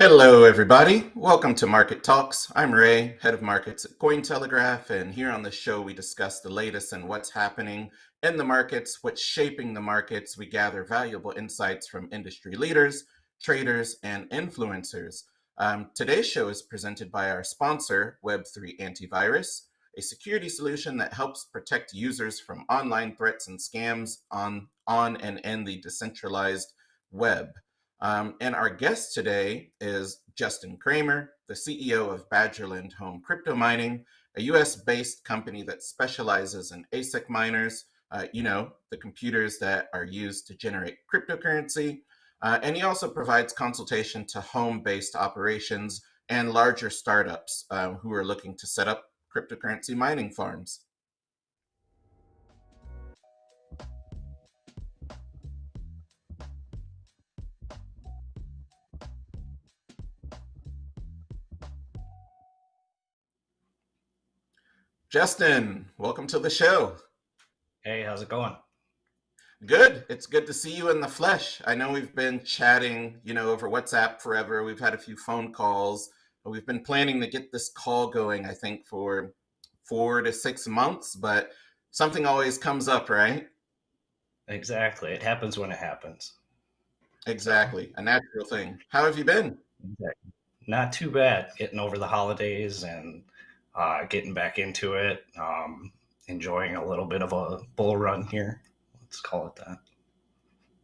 Hello, everybody. Welcome to Market Talks. I'm Ray, head of markets at Cointelegraph, and here on the show, we discuss the latest and what's happening in the markets, what's shaping the markets. We gather valuable insights from industry leaders, traders, and influencers. Um, today's show is presented by our sponsor, Web3 Antivirus, a security solution that helps protect users from online threats and scams on, on and in the decentralized web. Um, and our guest today is Justin Kramer, the CEO of Badgerland Home Crypto Mining, a US based company that specializes in ASIC miners, uh, you know, the computers that are used to generate cryptocurrency. Uh, and he also provides consultation to home based operations and larger startups um, who are looking to set up cryptocurrency mining farms. Justin, welcome to the show. Hey, how's it going? Good. It's good to see you in the flesh. I know we've been chatting, you know, over WhatsApp forever. We've had a few phone calls. We've been planning to get this call going, I think, for four to six months, but something always comes up, right? Exactly. It happens when it happens. Exactly. A natural thing. How have you been? Not too bad. Getting over the holidays and uh, getting back into it, um, enjoying a little bit of a bull run here. Let's call it that.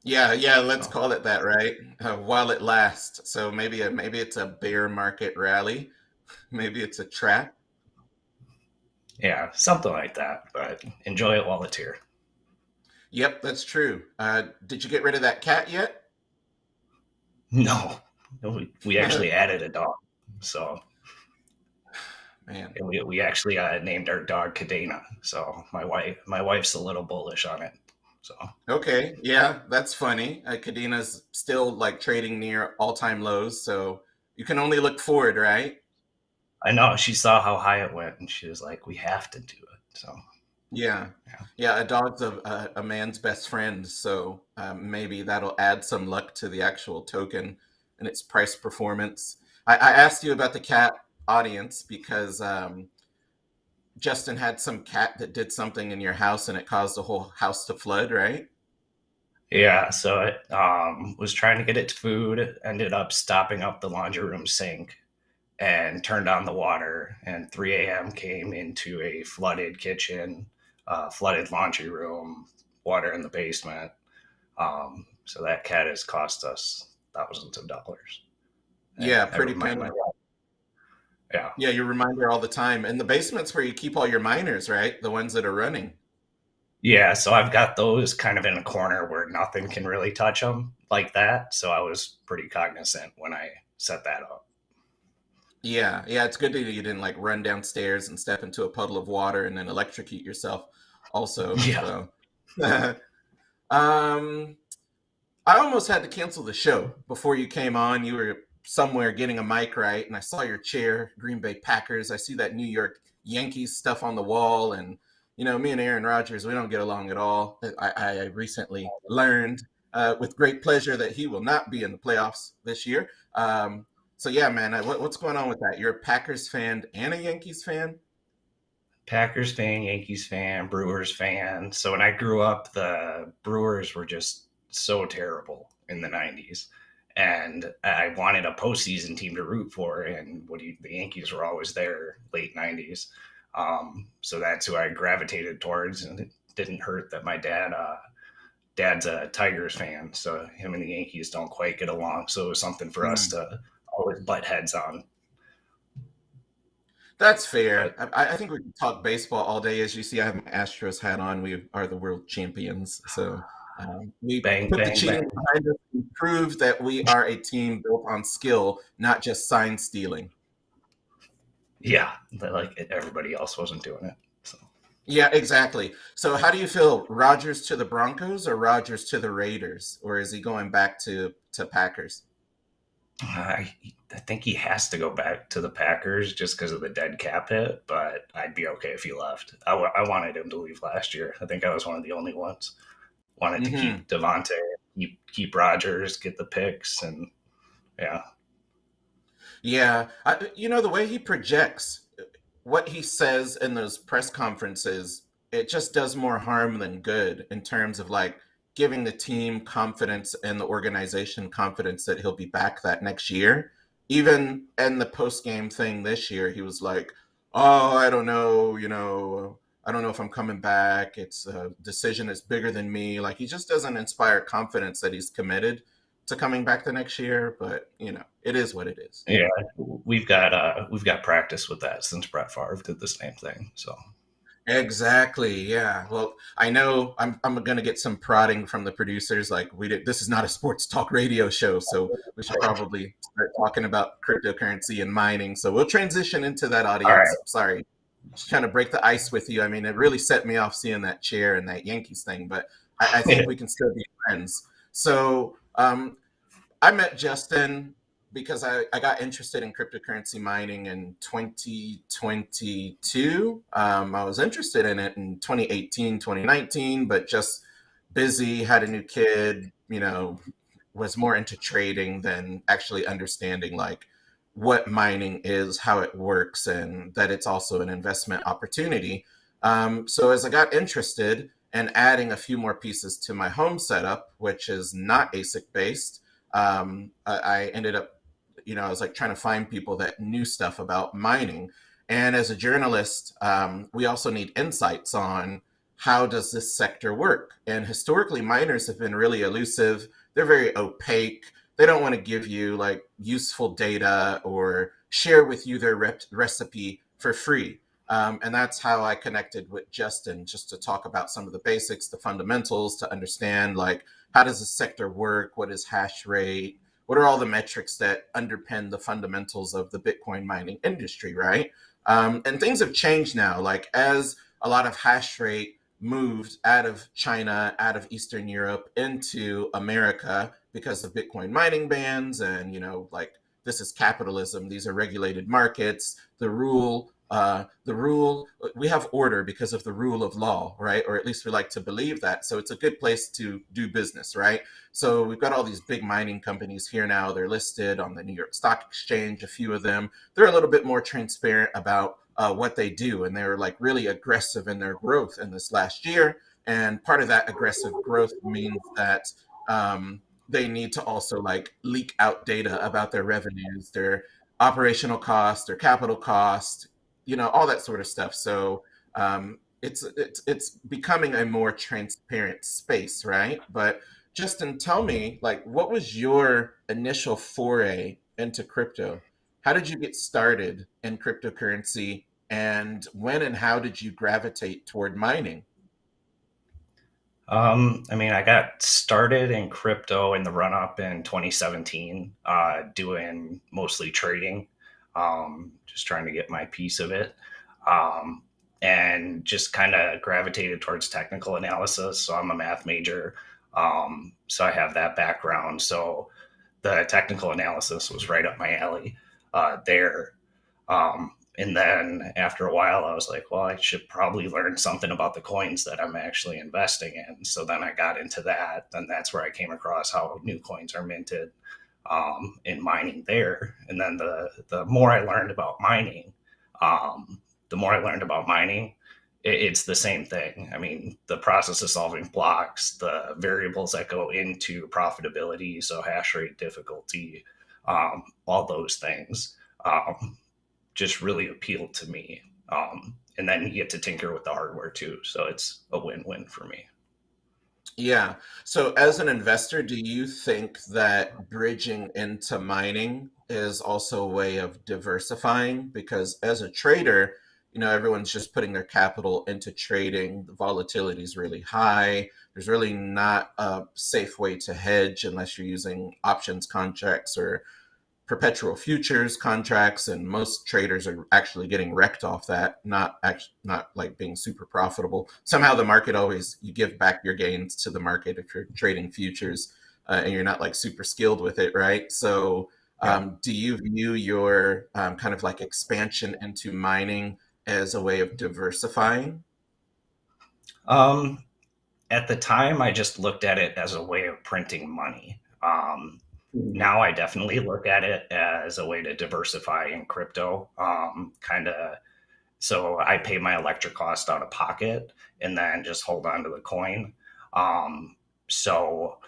Yeah, yeah, let's so. call it that, right? Uh, while it lasts. So maybe a, maybe it's a bear market rally, maybe it's a trap. Yeah, something like that. But enjoy it while it's here. Yep, that's true. Uh, did you get rid of that cat yet? No, we, we actually added a dog. So Man. And we, we actually uh, named our dog Kadena. So my wife my wife's a little bullish on it. So okay, yeah, that's funny. Uh, Kadena's still like trading near all time lows, so you can only look forward, right? I know. She saw how high it went, and she was like, "We have to do it." So yeah, yeah, yeah a dog's a, a, a, man's best friend, so um, maybe that'll add some luck to the actual token and its price performance. I, I asked you about the cat audience because um, Justin had some cat that did something in your house and it caused the whole house to flood, right? Yeah, so it um, was trying to get its food, ended up stopping up the laundry room sink and turned on the water. And 3 a.m. came into a flooded kitchen, uh, flooded laundry room, water in the basement. Um, so that cat has cost us thousands of dollars. Yeah, pretty painful. Yeah. Yeah, you remind her all the time. And the basement's where you keep all your miners, right? The ones that are running. Yeah, so I've got those kind of in a corner where nothing can really touch them like that. So I was pretty cognizant when I set that up. Yeah, yeah, it's good that you didn't like run downstairs and step into a puddle of water and then electrocute yourself. Also, yeah. So. um, I almost had to cancel the show before you came on. You were somewhere getting a mic right, and I saw your chair, Green Bay Packers. I see that New York Yankees stuff on the wall, and you know, me and Aaron Rodgers, we don't get along at all. I, I recently learned uh, with great pleasure that he will not be in the playoffs this year. Um, so yeah, man, what, what's going on with that? You're a Packers fan and a Yankees fan. Packers fan, Yankees fan, Brewers fan. So when I grew up, the Brewers were just so terrible in the 90s and I wanted a postseason team to root for. And what you, the Yankees were always there late '90s, um, so that's who I gravitated towards. And it didn't hurt that my dad, uh, dad's a Tigers fan, so him and the Yankees don't quite get along. So it was something for mm. us hmm. to always butt heads on. That's fair. I, I, think we can talk baseball all day. As you see, I have an Astros hat on. We are the world champions, so um, we bang, put bang, the cheating behind us prove that we are a team built on skill, not just sign stealing. Yeah, like everybody else wasn't doing it. So. Yeah, exactly. So, how do you feel? Rodgers to the Broncos or Rodgers to the Raiders, or is he going back to to Packers? I, I think he has to go back to the Packers just because of the dead cap hit, but I'd be okay if he left. I, I wanted him to leave last year. I think I was one of the only ones wanted mm-hmm. to keep mm-hmm. Davante, keep Rodgers, get the picks, and yeah. Yeah, I, you know the way he projects, what he says in those press conferences, it just does more harm than good in terms of like giving the team confidence and the organization confidence that he'll be back that next year. Even in the post game thing this year, he was like, "Oh, I don't know, you know, I don't know if I'm coming back. It's a decision that's bigger than me." Like he just doesn't inspire confidence that he's committed to coming back the next year. But you know, it is what it is. Yeah, we've got uh, we've got practice with that since Brett Favre did the same thing. So Exactly. Yeah. Well, I know I'm I'm gonna get some prodding from the producers. Like we did. This is not a sports talk radio show, so we should probably start talking about cryptocurrency and mining. So we'll transition into that audience. right, Sorry, just trying to break the ice with you. I mean, it really set me off seeing that chair and that Yankees thing, but I, I think we can still be friends. So um, I met Justin because I, I got interested in cryptocurrency mining in 2022. Um, I was interested in it in 2018, 2019, but just busy, had a new kid, you know, was more into trading than actually understanding like what mining is, how it works, and that it's also an investment opportunity. Um, so as I got interested and adding a few more pieces to my home setup, which is not ASIC based, um, I, I ended up, you know, I was like trying to find people that knew stuff about mining. And as a journalist, um, we also need insights on how does this sector work. And historically, miners have been really elusive. They're very opaque. They don't want to give you like useful data or share with you their rep- recipe for free. Um, and that's how I connected with Justin, just to talk about some of the basics, the fundamentals, to understand like how does the sector work, what is hash rate, what are all the metrics that underpin the fundamentals of the Bitcoin mining industry, right? Um, and things have changed now. Like as a lot of hash rate moved out of China, out of Eastern Europe into America because of Bitcoin mining bans, and you know, like this is capitalism. These are regulated markets. The rule uh, the rule we have order because of the rule of law right? Or at least we like to believe that. So it's a good place to do business right? So we've got all these big mining companies here now. They're listed on the new york stock exchange a few of them. They're a little bit more transparent about uh, what they do and they're like really aggressive in their growth in this last year. And part of that aggressive growth means that um, they need to also like leak out data about their revenues their operational cost their capital cost you know, all that sort of stuff. So um, it's it's it's becoming a more transparent space, right? But Justin, tell me, like, what was your initial foray into crypto? How did you get started in cryptocurrency, and when and how did you gravitate toward mining? Um, I mean, I got started in crypto in the run up in 2017, uh, doing mostly trading, um, just trying to get my piece of it. Um, and just kind of gravitated towards technical analysis. So I'm a math major. Um, so I have that background. So the technical analysis was right up my alley uh, there. Um, and then after a while, I was like, well, I should probably learn something about the coins that I'm actually investing in. So then I got into that. And that's where I came across how new coins are minted um, in mining there. And then the, the more I learned about mining, um, the more I learned about mining, it, it's the same thing. I mean, the process of solving blocks, the variables that go into profitability, so hash rate, difficulty, um, all those things um, just really appealed to me. Um, and then you get to tinker with the hardware too. So it's a win win for me. Yeah. So as an investor, do you think that bridging into mining is also a way of diversifying? Because as a trader, you know, everyone's just putting their capital into trading. The volatility is really high. There's really not a safe way to hedge unless you're using options contracts or perpetual futures contracts and most traders are actually getting wrecked off that not actually not like being super profitable somehow the market always you give back your gains to the market if you're trading futures uh, and you're not like super skilled with it right so Yeah. um, do you view your um, kind of like expansion into mining as a way of diversifying Um, at the time, I just looked at it as a way of printing money. Um, now I definitely look at it as a way to diversify in crypto. Um, kind of, so I pay my electric cost out of pocket and then just hold on to the coin. Um, so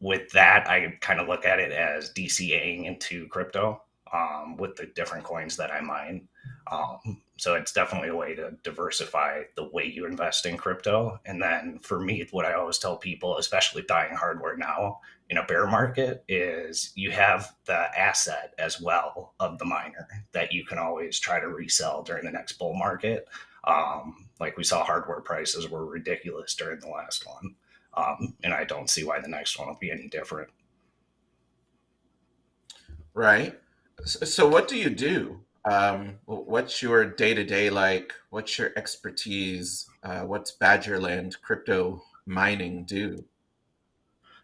with that, I kind of look at it as DCAing into crypto um, with the different coins that I mine. Um, so it's definitely a way to diversify the way you invest in crypto. And then for me, what I always tell people, especially buying hardware now in a bear market, is you have the asset as well of the miner that you can always try to resell during the next bull market. Um, like we saw hardware prices were ridiculous during the last one. Um, and I don't see why the next one will be any different. Right. So, what do you do? Um, what's your day to day like? What's your expertise? Uh, what's Badgerland crypto mining do?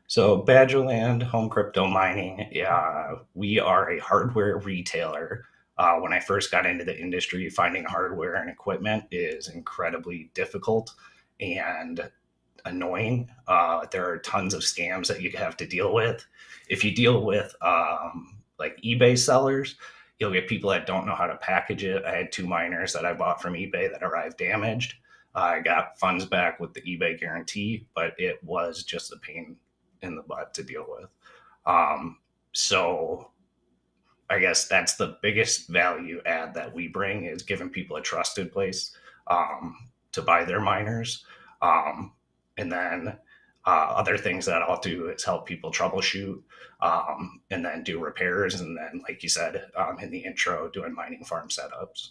So, Badgerland Home Crypto Mining, yeah, we are a hardware retailer. Uh, when I first got into the industry, finding hardware and equipment is incredibly difficult and annoying. Uh, there are tons of scams that you have to deal with. If you deal with um, like eBay sellers, you'll get people that don't know how to package it. I had two miners that I bought from eBay that arrived damaged. I got funds back with the eBay guarantee, but it was just a pain in the butt to deal with. Um, so I guess that's the biggest value add that we bring is giving people a trusted place um, to buy their miners. Um, and then uh, other things that I'll do is help people troubleshoot um, and then do repairs. And then, like you said um, in the intro, doing mining farm setups.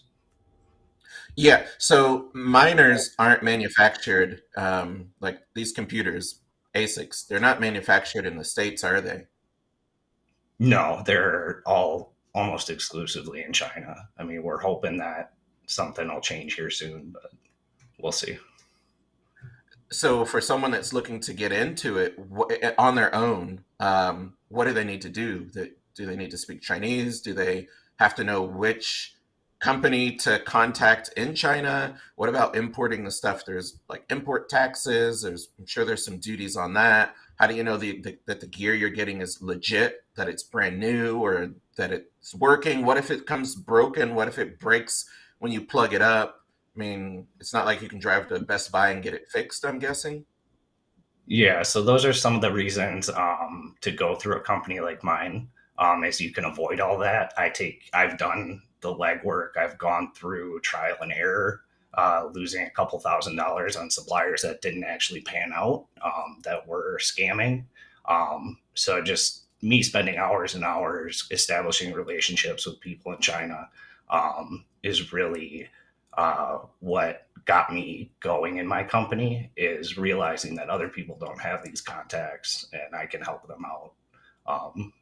Yeah. So miners aren't manufactured um, like these computers, ASICs. They're not manufactured in the States, are they? No, they're all almost exclusively in China. I mean, we're hoping that something will change here soon, but we'll see so for someone that's looking to get into it eh, on their own um, what do they need to do? Do they need to speak chinese? Do they have to know which company to contact in china? What about importing the stuff? There's like import taxes. There's i'm sure there's some duties on that. How do you know the, the, that the gear you're getting is legit that it's brand new or that it's working? What if it comes broken? What if it breaks when you plug it up I mean, it's not like you can drive to Best Buy and get it fixed, I'm guessing. Yeah, so those are some of the reasons um, to go through a company like mine, um, is you can avoid all that. I take, I've done the legwork. I've gone through trial and error, uh, losing a couple thousand dollars on suppliers that didn't actually pan out, um, that were scamming. Um, so just me spending hours and hours establishing relationships with people in China um, is really uh, what got me going in my company is realizing that other people don't have these contacts and I can help them out um,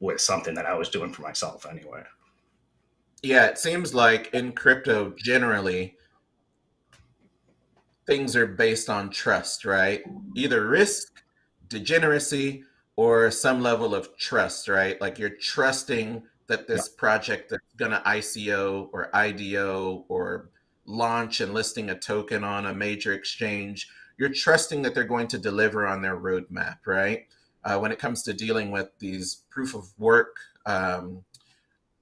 with something that I was doing for myself anyway. Yeah, it seems like in crypto generally, things are based on trust, right? Either risk, degeneracy, or some level of trust, right? Like you're trusting that this yeah. project that's going to ICO or IDO or launch and listing a token on a major exchange, you're trusting that they're going to deliver on their roadmap, right? Uh, when it comes to dealing with these proof of work um,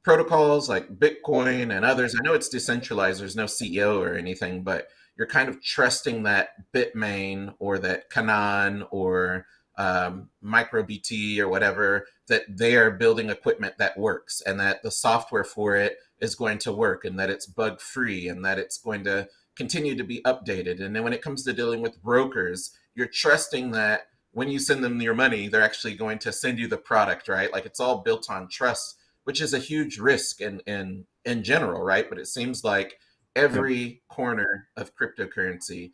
protocols like Bitcoin and others, I know it's decentralized, there's no CEO or anything, but you're kind of trusting that Bitmain or that Canaan or um, MicroBT or whatever, that they are building equipment that works and that the software for it is going to work and that it's bug free and that it's going to continue to be updated. And then when it comes to dealing with brokers, you're trusting that when you send them your money, they're actually going to send you the product, right? Like it's all built on trust, which is a huge risk in in in general, right? But it seems like every corner of cryptocurrency,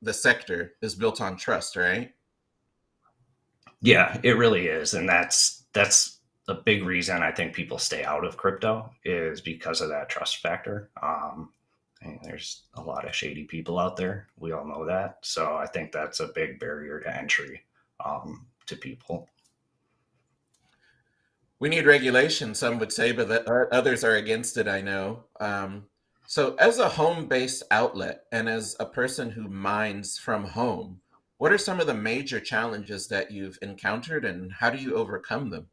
the sector is built on trust, right? Yeah, it really is, and that's that's a big reason I think people stay out of crypto is because of that trust factor. Um, there's a lot of shady people out there. We all know that. So I think that's a big barrier to entry um, to people. We need regulation, some would say, but that others are against it, I know. Um, so, as a home based outlet and as a person who mines from home, What are some of the major challenges that you've encountered and how do you overcome them?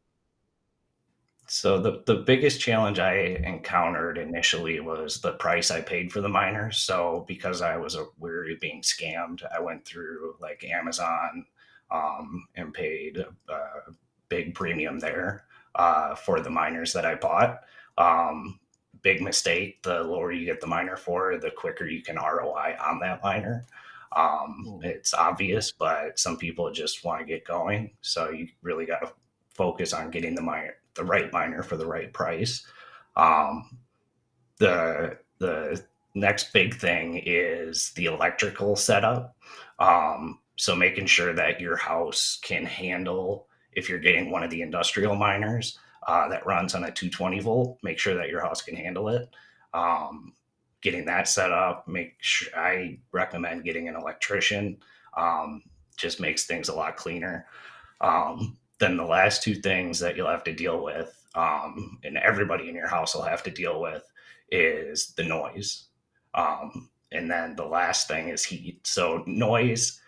So the the biggest challenge I encountered initially was the price I paid for the miners. So because I was weary of being scammed, I went through like Amazon um, and paid a, a big premium there uh, for the miners that I bought. Um, big mistake. The lower you get the miner for, the quicker you can ROI on that miner. Um, Mm. it's obvious, but some people just want to get going. So you really got to focus on getting the miner, the right miner for the right price. Um, the the next big thing is the electrical setup. Um, so making sure that your house can handle if you're getting one of the industrial miners uh, that runs on a 220 volt, make sure that your house can handle it. Um, getting that set up, make sure I recommend getting an electrician. Um, just makes things a lot cleaner. Um, then the last two things that you'll have to deal with, um, and everybody in your house will have to deal with, is the noise. Um, and then the last thing is heat. So noise,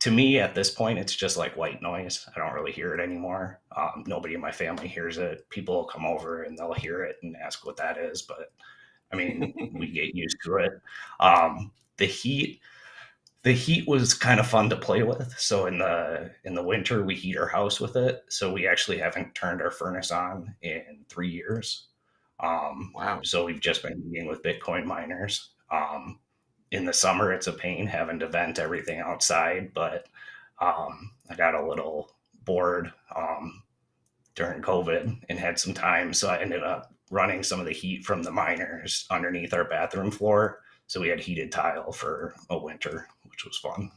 to me at this point, it's just like white noise. I don't really hear it anymore. Um, nobody in my family hears it. People will come over and they'll hear it and ask what that is, but I mean, we get used to it. Um, the heat, the heat was kind of fun to play with. So in the in the winter, we heat our house with it. So we actually haven't turned our furnace on in three years. Um, Wow. so we've just been meeting with Bitcoin miners. Um, in the summer, it's a pain having to vent everything outside, but um, I got a little bored um, during COVID and had some time, so I ended up running some of the heat from the miners underneath our bathroom floor. So we had heated tile for a winter, which was fun.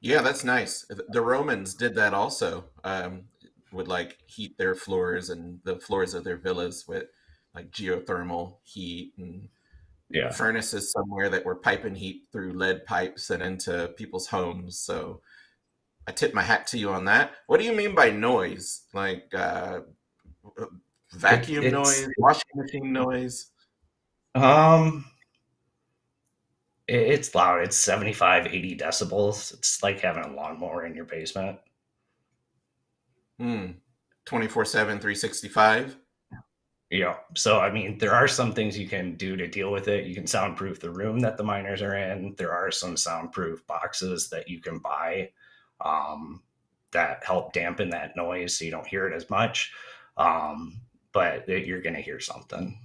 Yeah, that's nice. The Romans did that also. Um, would like heat their floors and the floors of their villas with like geothermal heat and Yeah. furnaces somewhere that were piping heat through lead pipes and into people's homes. So I tip my hat to you on that. What do you mean by noise? Like uh, vacuum noise, washing machine noise? um it- it's loud. It's 75, 80 decibels. It's like having a lawnmower in your basement. Hmm. 24/7, 365? Yeah. So, I mean, there are some things you can do to deal with it. You can soundproof the room that the miners are in. There are some soundproof boxes that you can buy um, that help dampen that noise so you don't hear it as much. Um, but you're going to hear something.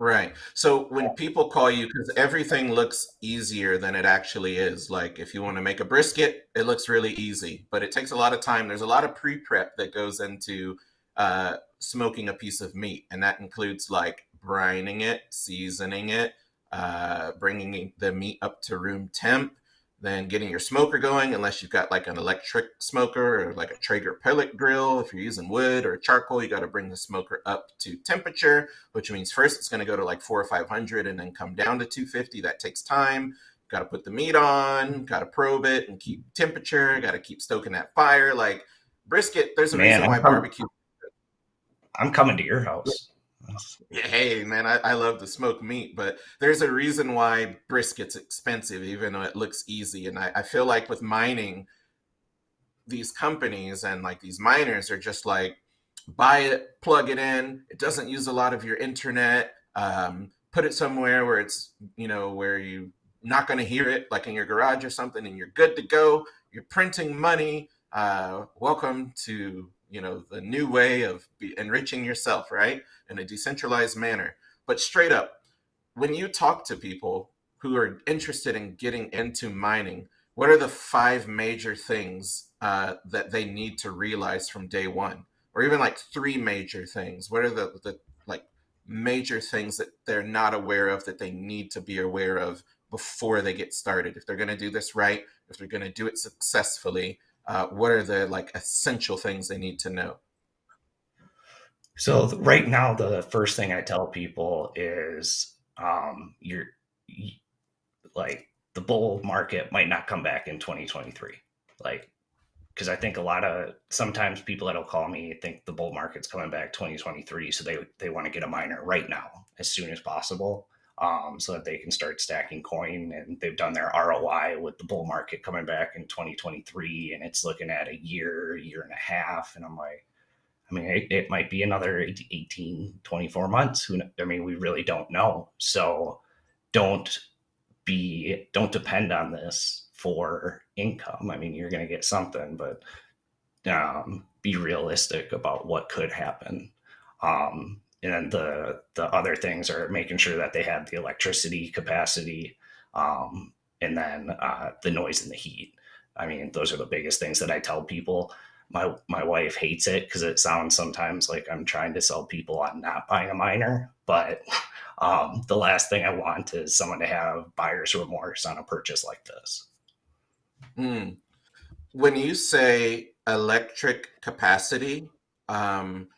Right. So when people call you, because everything looks easier than it actually is. Like if you want to make a brisket, it looks really easy, but it takes a lot of time. There's a lot of pre-prep that goes into uh, smoking a piece of meat, and that includes like brining it, seasoning it, uh, bringing the meat up to room temp, then getting your smoker going, unless you've got like an electric smoker or like a Traeger pellet grill. If you're using wood or charcoal, you got to bring the smoker up to temperature which means first it's going to go to like four or 500 and then come down to 250. That takes time. Got to put the meat on, got to probe it and keep temperature, got to keep stoking that fire. Like brisket, there's a Man, reason I'm why barbecue. I'm coming to your house. Hey, man, I, I love to smoke meat, but there's a reason why brisket's expensive, even though it looks easy. And I, I feel like with mining, these companies and like these miners are just like buy it plug it in it doesn't use a lot of your internet um, put it somewhere where it's you know where you not going to hear it like in your garage or something and you're good to go you're printing money uh, welcome to you know the new way of enriching yourself right in a decentralized manner. But straight up when you talk to people who are interested in getting into mining what are the five major things uh, that they need to realize from day one? Or even like three major things. What are the, the like major things that they're not aware of that they need to be aware of before they get started? If they're going to do this right if they're going to do it successfully uh, what are the like essential things they need to know So right now, the first thing I tell people is um, you're like the bull market might not come back in 2023. Like because I think a lot of sometimes people that'll call me think the bull market's coming back 2023, so they they want to get a miner right now as soon as possible. Um, so that they can start stacking coin. And they've done their ROI with the bull market coming back in 2023, and it's looking at a year, year and a half. And I'm like, I mean, it, it might be another 18, 24 months. Who, I mean, we really don't know. So don't be, don't depend on this for income. I mean, you're going to get something, but um, be realistic about what could happen. Um, and then the the other things are making sure that they have the electricity capacity, um, and then uh, the noise and the heat. I mean, those are the biggest things that I tell people. My my wife hates it because it sounds sometimes like I'm trying to sell people on not buying a miner, but um, the last thing I want is someone to have buyer's remorse on a purchase like this. Mm. When you say electric capacity, um,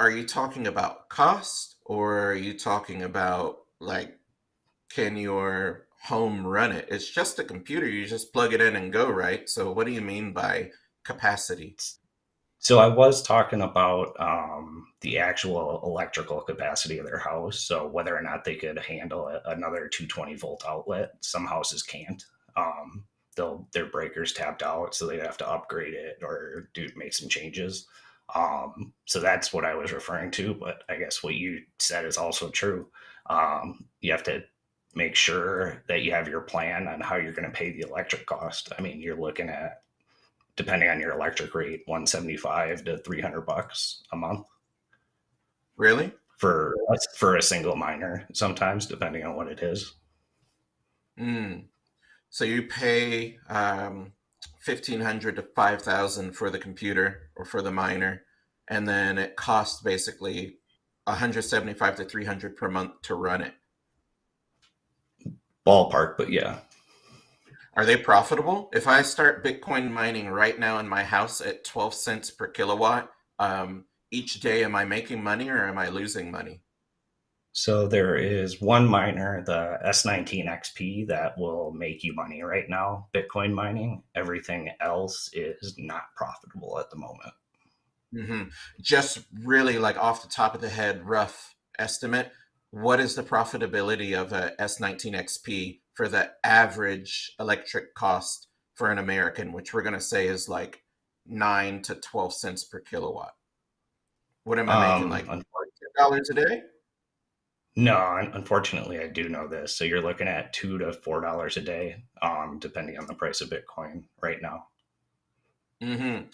are you talking about cost or are you talking about like can your home run it? It's just a computer, you just plug it in and go, right? So what do you mean by capacity? So I was talking about um, the actual electrical capacity of their house. So whether or not they could handle a, another 220 volt outlet, some houses can't. Um, they'll their breakers tapped out, so they'd have to upgrade it or do make some changes. Um, so that's what I was referring to. But I guess what you said is also true. Um, you have to make sure that you have your plan on how you're going to pay the electric cost. I mean, you're looking at depending on your electric rate, 175 to 300 bucks a month. Really? For for a single miner, sometimes depending on what it is. Mm. So you pay um, fifteen hundred to five thousand for the computer or for the miner, and then it costs basically one hundred seventy-five to three hundred per month to run it. Ballpark, but yeah. Are they profitable? If I start Bitcoin mining right now in my house at twelve cents per kilowatt, um, each day, am I making money or am I losing money? So there is one miner, the S19 XP, that will make you money right now, Bitcoin mining. Everything else is not profitable at the moment. Mm-hmm. Just really like off the top of the head, rough estimate. What is the profitability of a S19 XP for the average electric cost for an American, which we're going to say is like nine to 12 cents per kilowatt? What am I making? Um, like $10 a day? No, unfortunately, I do know this. So you're looking at two to four dollars a day, um, depending on the price of Bitcoin right now. Mm-hmm.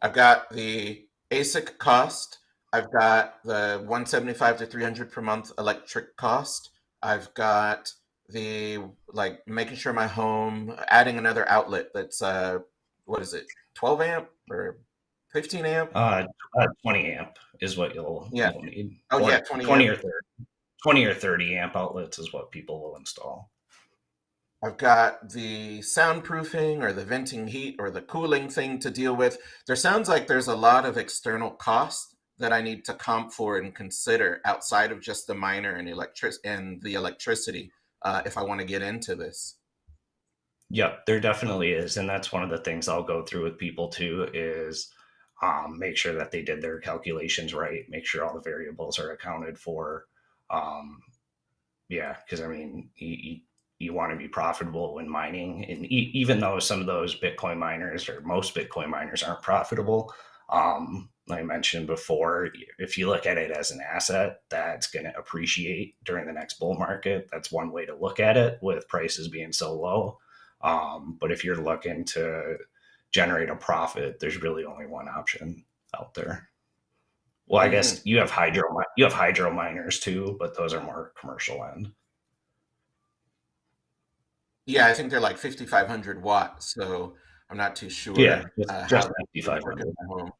I've got the ASIC cost. I've got the 175 to 300 per month electric cost. I've got the like making sure my home adding another outlet that's uh what is it 12 amp or 15 amp uh, uh 20 amp is what you'll, yeah you'll need oh or yeah 20, 20 or 30 20 or 30 amp outlets is what people will install. I've got the soundproofing or the venting heat or the cooling thing to deal with. There sounds like there's a lot of external costs that I need to comp for and consider outside of just the miner and electric and the electricity uh, if I want to get into this. Yep, there definitely is, and that's one of the things I'll go through with people too. Is um, make sure that they did their calculations right, make sure all the variables are accounted for, um, yeah, because I mean, you, you, you, want to be profitable when mining, and e- even though some of those Bitcoin miners or most Bitcoin miners aren't profitable, um, like I mentioned before, if you look at it as an asset that's going to appreciate during the next bull market, that's one way to look at it with prices being so low. Um, but if you're looking to generate a profit, there's really only one option out there. Well, I guess mm-hmm. you have hydro you have hydro miners too, but those are more commercial end. Yeah, I think they're like 5,500 watts, so I'm not too sure. Yeah, just, uh, just 5,500.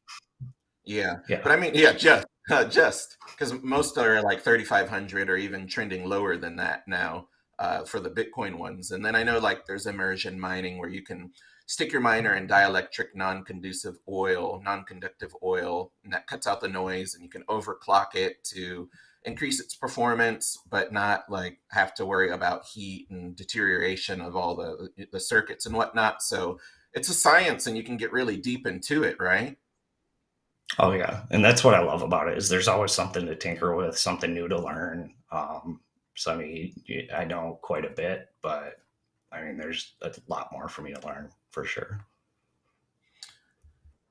Yeah. yeah, but I mean, yeah, just uh, just because most are like 3,500 or even trending lower than that now uh, for the Bitcoin ones. And then I know like there's immersion mining where you can stick your miner in dielectric non-conducive oil, non-conductive oil, and that cuts out the noise and you can overclock it to increase its performance, but not like have to worry about heat and deterioration of all the, the circuits and whatnot. So it's a science and you can get really deep into it, right? Oh yeah. And that's what I love about it is there's always something to tinker with, something new to learn. Um, so I mean, I know quite a bit, but I mean, there's a lot more for me to learn for sure.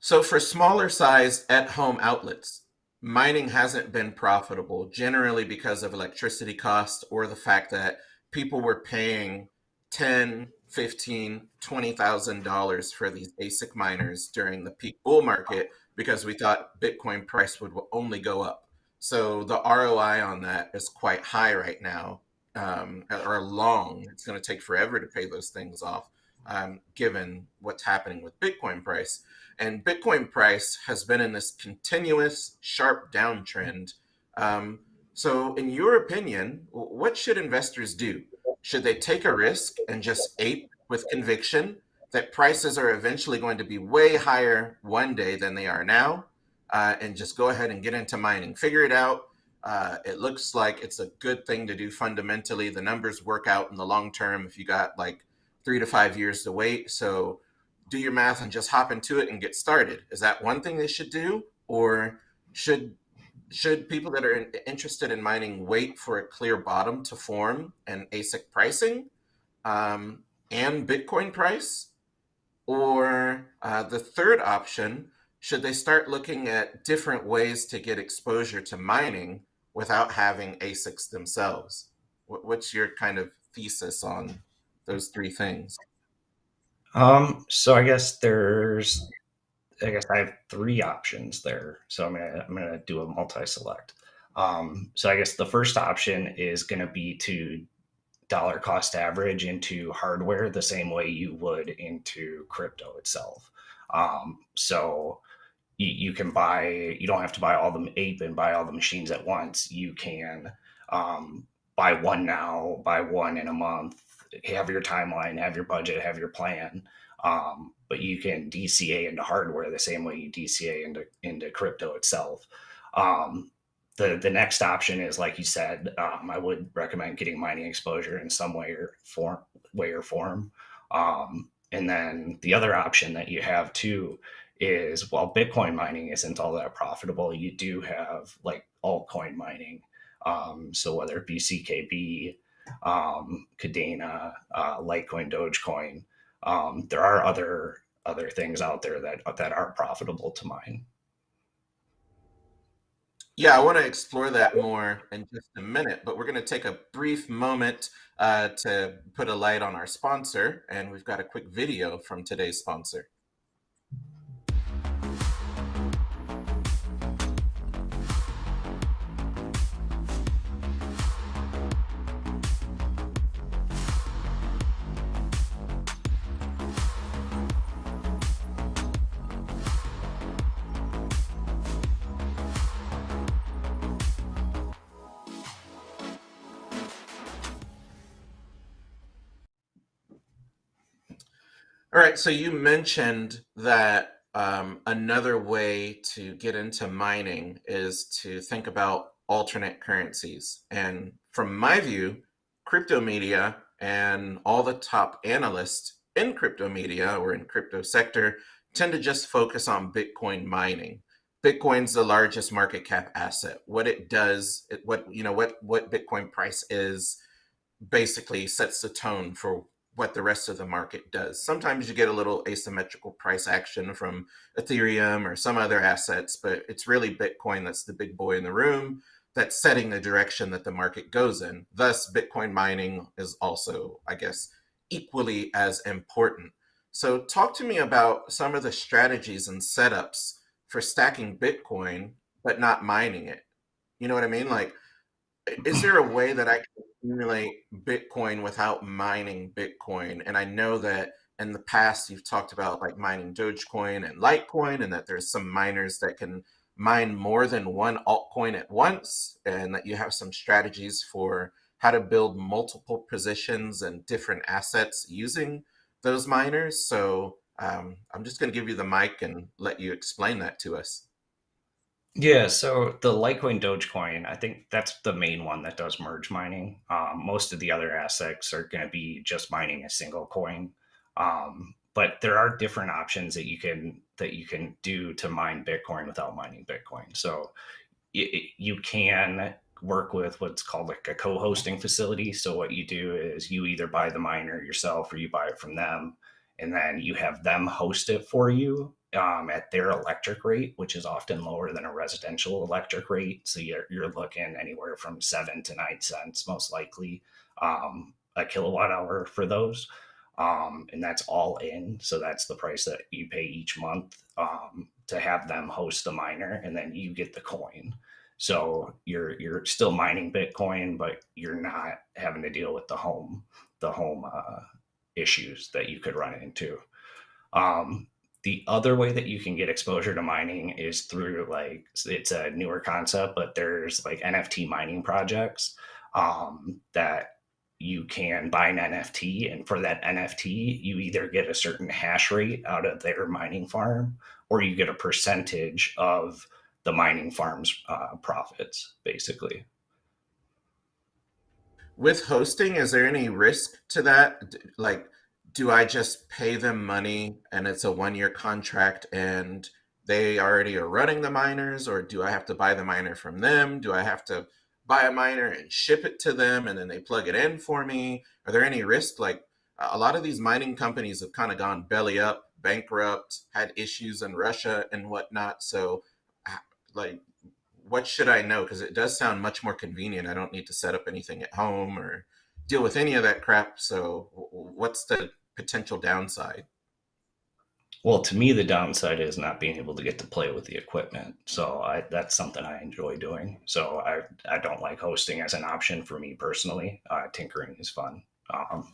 So for smaller size at home outlets, mining hasn't been profitable generally because of electricity costs or the fact that people were paying 10, 15, $20,000 for these ASIC miners during the peak bull market because we thought Bitcoin price would only go up. So the ROI on that is quite high right now, um, or long. It's going to take forever to pay those things off, um, given what's happening with Bitcoin price. And Bitcoin price has been in this continuous sharp downtrend. Um, so, in your opinion, what should investors do? Should they take a risk and just ape with conviction that prices are eventually going to be way higher one day than they are now uh, and just go ahead and get into mining? Figure it out. Uh, it looks like it's a good thing to do fundamentally. The numbers work out in the long term if you got like three to five years to wait. So do your math and just hop into it and get started. Is that one thing they should do? Or should should people that are interested in mining wait for a clear bottom to form and ASIC pricing um, and Bitcoin price? Or uh, the third option, should they start looking at different ways to get exposure to mining without having ASICs themselves? What's your kind of thesis on those three things? Um, so I guess there's I guess I have three options there. So I'm gonna I'm gonna do a multi-select. Um, so I guess the first option is gonna be to dollar cost average into hardware the same way you would into crypto itself. Um, so you, you, can buy, you don't have to buy all the ape and buy all the machines at once. You can um, buy one now, buy one in a month, have your timeline, have your budget, have your plan. Um, but you can DCA into hardware the same way you DCA into into crypto itself. Um, the the next option is like you said, um, I would recommend getting mining exposure in some way or form way or form. Um, and then the other option that you have too is while Bitcoin mining isn't all that profitable, you do have like altcoin mining. Um, so whether it be CKB, um, Kadena, uh, Litecoin, Dogecoin, um, there are other other things out there that that are profitable to mine. Yeah, I want to explore that more in just a minute, but we're going to take a brief moment uh, to put a light on our sponsor, and we've got a quick video from today's sponsor. All right, so you mentioned that um, another way to get into mining is to think about alternate currencies. And from my view, crypto media and all the top analysts in crypto media or in crypto sector tend to just focus on Bitcoin mining. Bitcoin's the largest market cap asset. What it does, it, what you know, what what Bitcoin price is, basically sets the tone for what the rest of the market does. Sometimes you get a little asymmetrical price action from Ethereum or some other assets, but it's really Bitcoin that's the big boy in the room that's setting the direction that the market goes in. Thus, Bitcoin mining is also, I guess, equally as important. So, talk to me about some of the strategies and setups for stacking Bitcoin but not mining it. You know what I mean? Like, is there a way that I can accumulate Bitcoin without mining Bitcoin? And I know that in the past you've talked about like mining Dogecoin and Litecoin, and that there's some miners that can mine more than one altcoin at once, and that you have some strategies for how to build multiple positions and different assets using those miners. So um, I'm just going to give you the mic and let you explain that to us. Yeah, so the Litecoin Dogecoin, I think that's the main one that does merge mining. Um, most of the other assets are going to be just mining a single coin. Um, but there are different options that you can that you can do to mine Bitcoin without mining Bitcoin. So it, you can work with what's called like a co-hosting facility. So what you do is you either buy the miner yourself or you buy it from them, and then you have them host it for you um, at their electric rate, which is often lower than a residential electric rate. So you're, you're looking anywhere from seven to nine cents, most likely, um, a kilowatt hour for those. Um, and that's all in. So that's the price that you pay each month um, to have them host the miner, and then you get the coin. So you're you're still mining Bitcoin, but you're not having to deal with the home the home uh, issues that you could run into. Um, the other way that you can get exposure to mining is through like it's a newer concept, but there's like NFT mining projects um, that you can buy an NFT, and for that NFT, you either get a certain hash rate out of their mining farm, or you get a percentage of the mining farm's uh, profits, basically. With hosting, is there any risk to that? Like, do I just pay them money and it's a one year contract and they already are running the miners, or do I have to buy the miner from them? Do I have to buy a miner and ship it to them and then they plug it in for me? Are there any risks? Like a lot of these mining companies have kind of gone belly up, bankrupt, had issues in Russia and whatnot. So, like, what should I know? Because it does sound much more convenient. I don't need to set up anything at home or deal with any of that crap. So, what's the potential downside? Well, to me, the downside is not being able to get to play with the equipment. So I, that's something I enjoy doing. So I, I don't like hosting as an option for me personally. Uh, tinkering is fun. Um,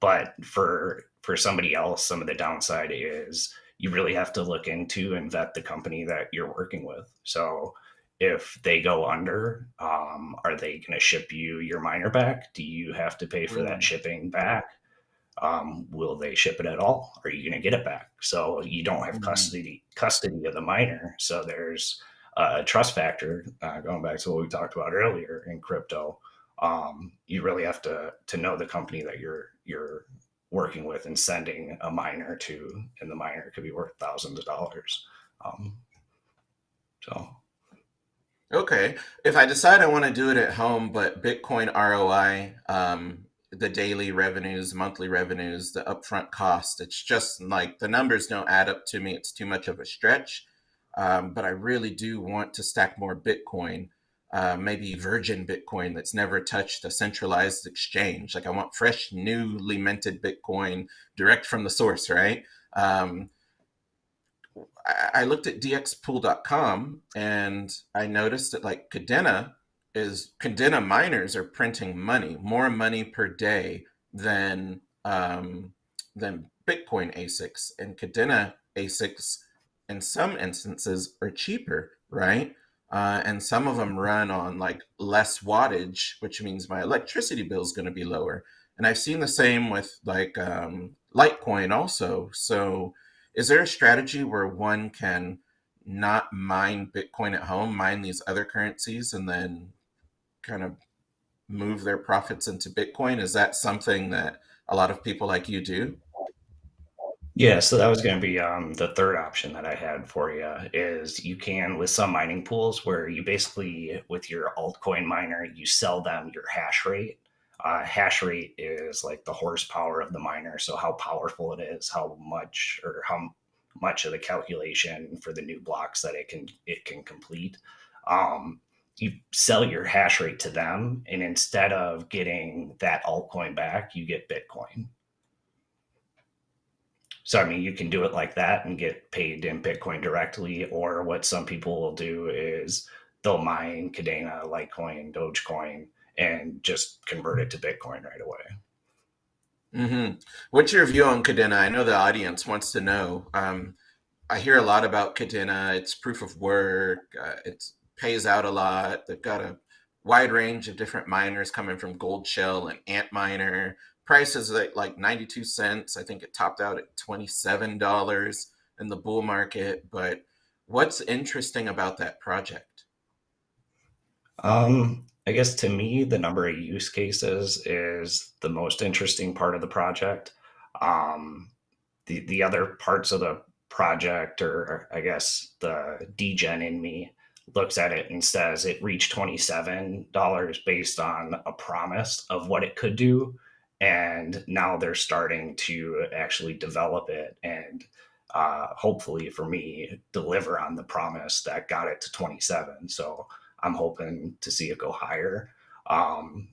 but for for somebody else, some of the downside is you really have to look into and vet the company that you're working with. So if they go under, um, are they going to ship you your miner back? Do you have to pay for mm. that shipping back? Um, will they ship it at all? Are you going to get it back? So you don't have mm-hmm. custody custody of the miner. So there's a trust factor. Uh, going back to what we talked about earlier in crypto, um, you really have to to know the company that you're you're working with and sending a miner to, and the miner could be worth thousands of dollars. Um, so. Okay, if I decide I want to do it at home, but Bitcoin ROI um, the daily revenues, monthly revenues, the upfront cost. It's just like the numbers don't add up to me. It's too much of a stretch. Um, but I really do want to stack more Bitcoin, uh, maybe virgin Bitcoin that's never touched a centralized exchange. Like I want fresh, newly minted Bitcoin direct from the source, right? Um, I, looked at dxpool.com and I noticed that like Kadena is Kadena miners are printing money, more money per day than um, than Bitcoin ASICs, and Kadena ASICs in some instances are cheaper, right? Uh, and some of them run on like less wattage, which means my electricity bill is going to be lower. And I've seen the same with like um, Litecoin also. So, is there a strategy where one can not mine Bitcoin at home, mine these other currencies, and then kind of move their profits into Bitcoin? Is that something that a lot of people like you do? Yeah, so that was going to be um, the third option that I had for you is you can with some mining pools where you basically with your altcoin miner you sell them your hash rate. Uh, hash rate is like the horsepower of the miner, so how powerful it is, how much or how much of the calculation for the new blocks that it can it can complete. Um, you sell your hash rate to them and instead of getting that altcoin back you get bitcoin. So i mean you can do it like that and get paid in bitcoin directly or what some people will do is they'll mine Kadena litecoin dogecoin and just convert it to bitcoin right away. Mm-hmm. what's your view on Kadena i know the audience wants to know. Um, i hear a lot about Kadena it's proof of work. Uh, it's pays out a lot. They've got a wide range of different miners coming from Goldshell and Antminer. Prices like like 92 cents. I think it topped out at $27 in the bull market. But what's interesting about that project? Um, I guess to me, the number of use cases is the most interesting part of the project. Um, the the other parts of the project, or I guess the degen in me, looks at it and says it reached $27 based on a promise of what it could do. And now they're starting to actually develop it and uh, hopefully for me deliver on the promise that got it to 27. So I'm hoping to see it go higher. Um,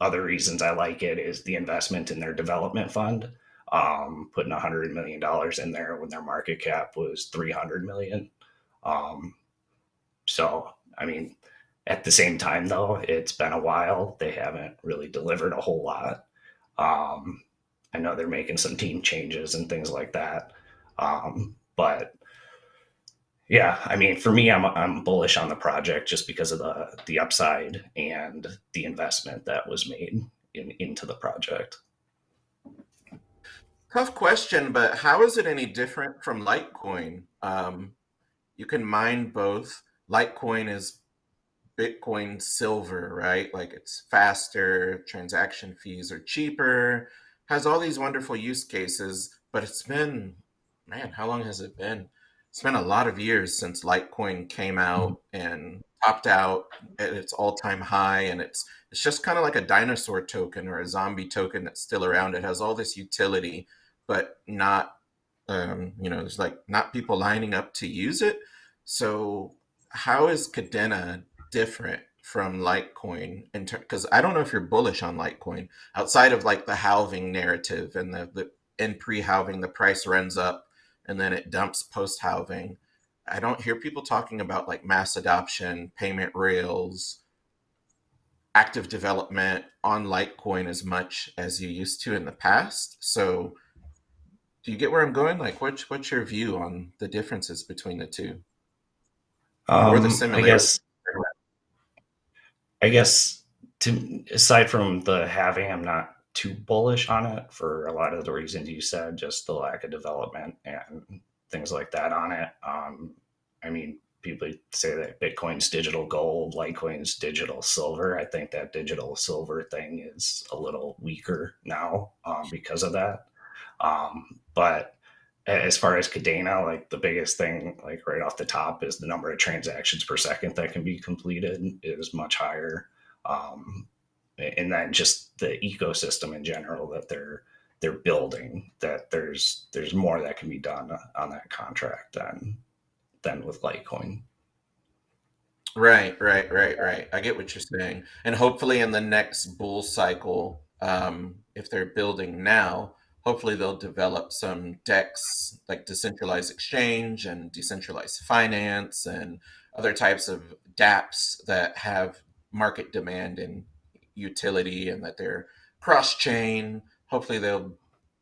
other reasons I like it is the investment in their development fund, um, putting a hundred million dollars in there when their market cap was 300 million. Um, so, I mean, at the same time, though, it's been a while. They haven't really delivered a whole lot. Um, I know they're making some team changes and things like that. Um, but yeah, I mean, for me, I'm I'm bullish on the project just because of the the upside and the investment that was made in, into the project. Tough question, but how is it any different from Litecoin? Um, you can mine both. Litecoin is Bitcoin silver, right? Like it's faster, transaction fees are cheaper, has all these wonderful use cases, but it's been, man, how long has it been? It's been a lot of years since Litecoin came out and topped out at its all-time high and it's it's just kind of like a dinosaur token or a zombie token that's still around. It has all this utility, but not um, you know, there's like not people lining up to use it. So how is Kadena different from Litecoin? Because I don't know if you're bullish on Litecoin outside of like the halving narrative and the, the in pre-halving the price runs up and then it dumps post halving. I don't hear people talking about like mass adoption, payment rails, active development on Litecoin as much as you used to in the past. So do you get where I'm going? Like what's what's your view on the differences between the two? Um, or the similar. I guess. I guess to aside from the halving, I'm not too bullish on it for a lot of the reasons you said, just the lack of development and things like that on it. Um, I mean, people say that Bitcoin's digital gold, Litecoin's digital silver. I think that digital silver thing is a little weaker now um, because of that. Um, but as far as Kadena, like the biggest thing, like right off the top, is the number of transactions per second that can be completed is much higher, um, and then just the ecosystem in general that they're they're building. That there's there's more that can be done on that contract than than with Litecoin. Right, right, right, right. I get what you're saying, and hopefully in the next bull cycle, um, if they're building now hopefully they'll develop some DEX like decentralized exchange and decentralized finance and other types of dApps that have market demand and utility and that they're cross-chain. Hopefully they'll,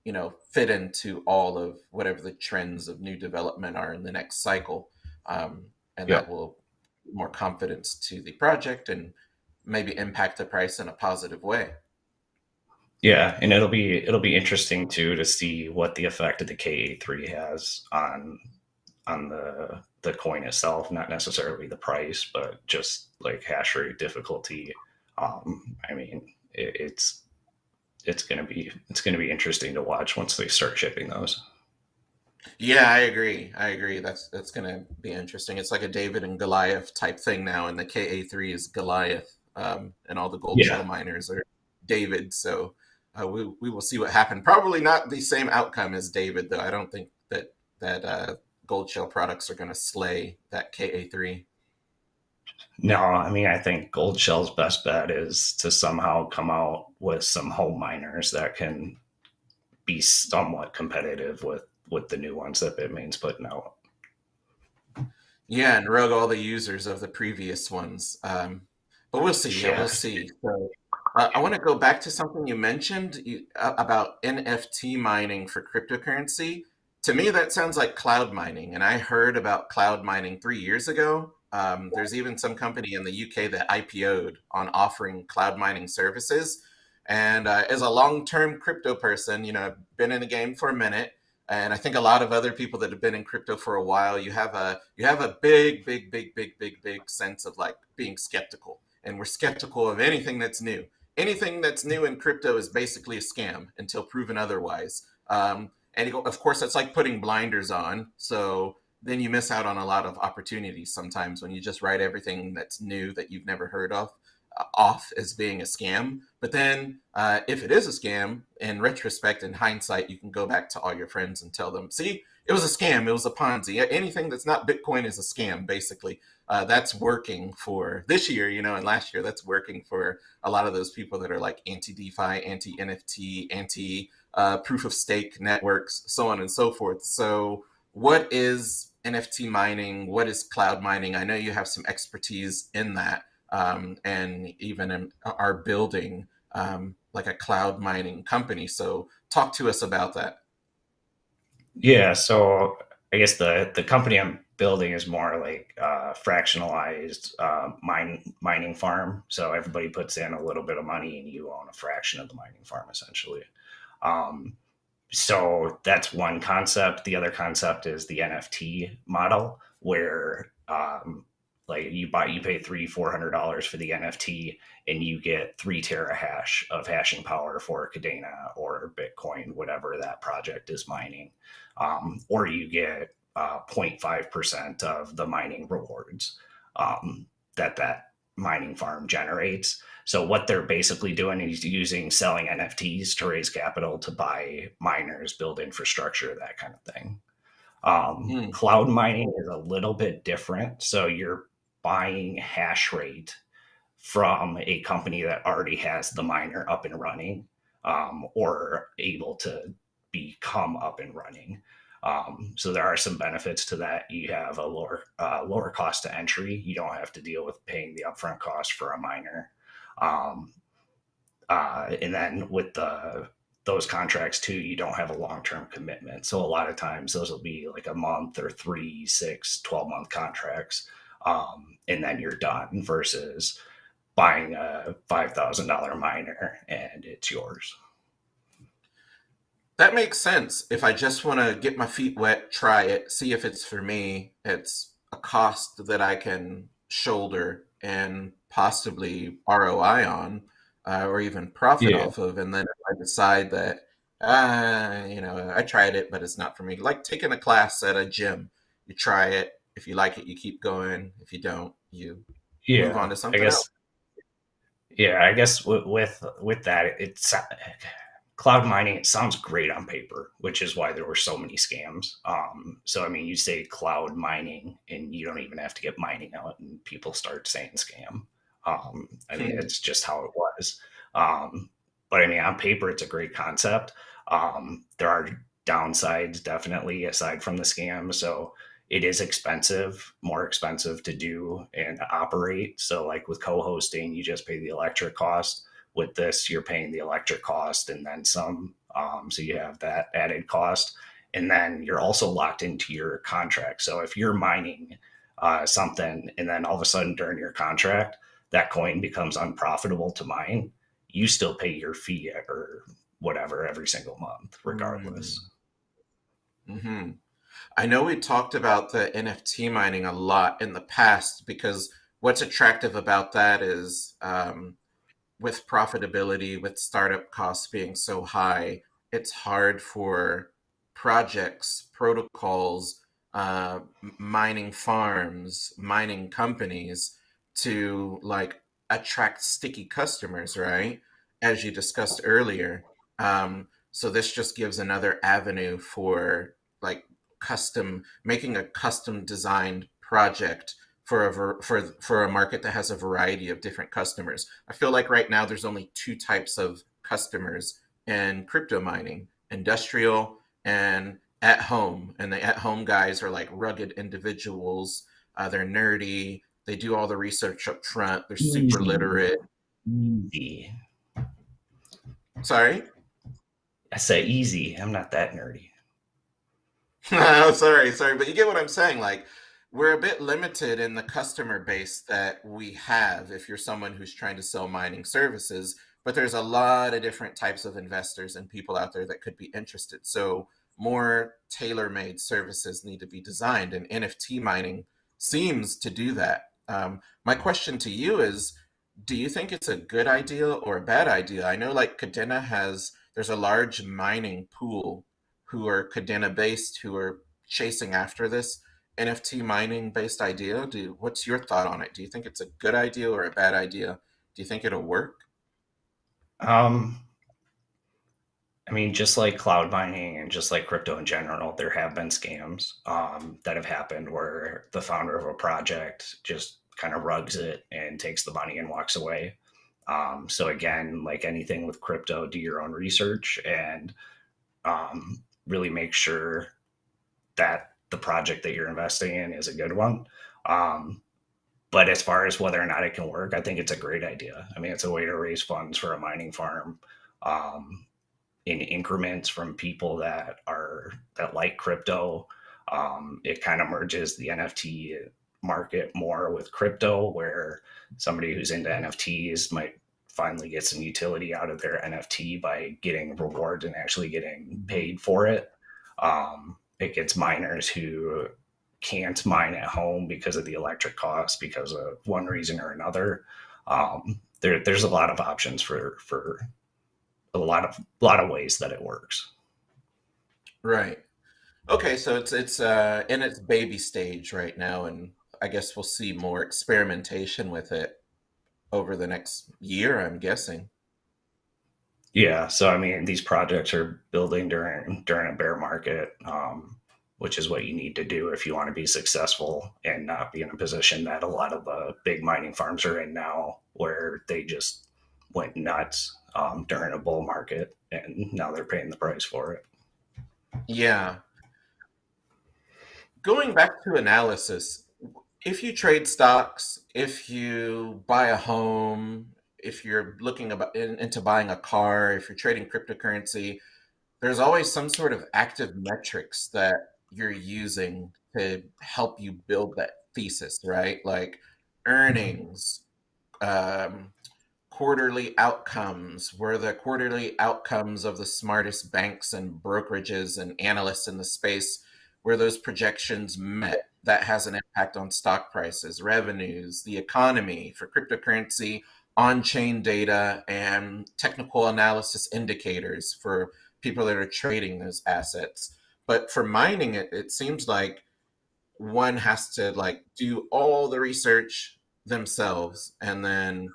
you know, fit into all of whatever the trends of new development are in the next cycle. Um, and yeah. that will more confidence to the project and maybe impact the price in a positive way. Yeah, and it'll be it'll be interesting too to see what the effect of the KA3 has on on the the coin itself, not necessarily the price, but just like hash rate difficulty. Um, I mean, it, it's it's gonna be it's gonna be interesting to watch once they start shipping those. Yeah, I agree. I agree. That's that's gonna be interesting. It's like a David and Goliath type thing now, and the KA3 is Goliath, um, and all the gold yeah. shell miners are David. So uh, we, we will see what happened. Probably not the same outcome as David, though. I don't think that that uh, Goldshell products are going to slay that KA3. No, I mean, I think Goldshell's best bet is to somehow come out with some home miners that can be somewhat competitive with with the new ones that Bitmain's putting out. Yeah, and rug all the users of the previous ones. Um, but we'll see. Yeah, we'll see. So uh, I want to go back to something you mentioned you, uh, about NFT mining for cryptocurrency. To me, that sounds like cloud mining. And I heard about cloud mining three years ago. Um, there's even some company in the UK that IPO'd on offering cloud mining services. And uh, as a long-term crypto person, you know, I've been in the game for a minute, and I think a lot of other people that have been in crypto for a while, you have a you have a big, big, big, big, big, big sense of like being skeptical, and we're skeptical of anything that's new anything that's new in crypto is basically a scam until proven otherwise. Um, and of course, that's like putting blinders on. So then you miss out on a lot of opportunities sometimes when you just write everything that's new that you've never heard of uh, off as being a scam. But then, uh, if it is a scam, in retrospect, in hindsight, you can go back to all your friends and tell them, see, it was a scam, it was a Ponzi. Anything that's not Bitcoin is a scam, basically. Uh, that's working for this year, you know, and last year, that's working for a lot of those people that are like anti DeFi, anti NFT, anti uh, proof of stake networks, so on and so forth. So, what is NFT mining? What is cloud mining? I know you have some expertise in that um, and even in, are building um, like a cloud mining company. So, talk to us about that. Yeah, so I guess the the company I'm building is more like uh, fractionalized uh, mine mining farm. So everybody puts in a little bit of money, and you own a fraction of the mining farm, essentially. Um, so that's one concept. The other concept is the NFT model, where um, like you buy, you pay three, four hundred dollars for the NFT, and you get three tera hash of hashing power for Kadena or Bitcoin, whatever that project is mining, um, or you get uh, 0.5% of the mining rewards um, that that mining farm generates. So what they're basically doing is using selling NFTs to raise capital to buy miners, build infrastructure, that kind of thing. Um, mm. Cloud mining is a little bit different. So you're buying hash rate from a company that already has the miner up and running um, or able to become up and running. Um, so there are some benefits to that. You have a lower uh, lower cost to entry. You don't have to deal with paying the upfront cost for a miner. Um, uh, and then with the those contracts too, you don't have a long term commitment. So a lot of times those will be like a month or three, six, 12 month contracts um, and then you're done versus buying a $5,000 miner and it's yours. That makes sense. If I just want to get my feet wet, try it, see if it's for me, it's a cost that I can shoulder and possibly ROI on uh, or even profit yeah. off of. And then if I decide that, uh, you know, I tried it, but it's not for me, like taking a class at a gym, you try it, if you like it, you keep going. If you don't, you yeah, move on to something I guess, else. Yeah, I guess with, with with that, it's cloud mining. It sounds great on paper, which is why there were so many scams. Um, so I mean, you say cloud mining, and you don't even have to get mining out, and people start saying scam. Um, I mean, hmm. it's just how it was. Um, but I mean, on paper, it's a great concept. Um, there are downsides, definitely, aside from the scam. So it is expensive, more expensive to do and operate. So, like with co hosting, you just pay the electric cost. With this, you're paying the electric cost and then some. Um, so, you have that added cost. And then you're also locked into your contract. So, if you're mining uh, something and then all of a sudden during your contract, that coin becomes unprofitable to mine, you still pay your fee or whatever every single month, regardless. Mm-hmm. I know we talked about the NFT mining a lot in the past because what's attractive about that is um, with profitability, with startup costs being so high, it's hard for projects, protocols, uh, mining farms, mining companies to like attract sticky customers, right? As you discussed earlier. Um, so this just gives another avenue for like custom making a custom designed project for a for for a market that has a variety of different customers. I feel like right now there's only two types of customers in crypto mining: industrial and at home. And the at home guys are like rugged individuals. Uh, they're nerdy. They do all the research up front. They're super Easy. literate. Easy. Sorry. I say easy. I'm not that nerdy. oh, sorry, sorry, but you get what I'm saying. Like, we're a bit limited in the customer base that we have if you're someone who's trying to sell mining services, but there's a lot of different types of investors and people out there that could be interested. So, more tailor made services need to be designed, and NFT mining seems to do that. Um, my question to you is do you think it's a good idea or a bad idea? I know like Kadena has, there's a large mining pool who are Kadena based, who are chasing after this. NFT mining based idea? Do what's your thought on it? Do you think it's a good idea or a bad idea? Do you think it'll work? Um, I mean, just like cloud mining and just like crypto in general, there have been scams um, that have happened where the founder of a project just kind of rugs it and takes the money and walks away. Um, so again, like anything with crypto, do your own research and um, really make sure that the project that you're investing in is a good one. Um, but as far as whether or not it can work, I think it's a great idea. I mean, it's a way to raise funds for a mining farm um, in increments from people that are that like crypto. Um, it kind of merges the NFT market more with crypto, where somebody who's into NFTs might finally get some utility out of their NFT by getting rewards and actually getting paid for it. Um, it gets miners who can't mine at home because of the electric costs because of one reason or another. Um, there, there's a lot of options for for a lot of lot of ways that it works. Right. Okay, so it's it's uh, in its baby stage right now, and I guess we'll see more experimentation with it over the next year. I'm guessing. Yeah, so I mean, these projects are building during during a bear market, um, which is what you need to do if you want to be successful and not be in a position that a lot of the big mining farms are in now, where they just went nuts um, during a bull market, and now they're paying the price for it. Yeah. Going back to analysis, if you trade stocks, if you buy a home, if you're looking about in, into buying a car, if you're trading cryptocurrency, there's always some sort of active metrics that you're using to help you build that thesis, right? Like earnings, um, quarterly outcomes were the quarterly outcomes of the smartest banks and brokerages and analysts in the space where those projections met that has an impact on stock prices revenues the economy for cryptocurrency on-chain data and technical analysis indicators for people that are trading those assets but for mining it it seems like one has to like do all the research themselves and then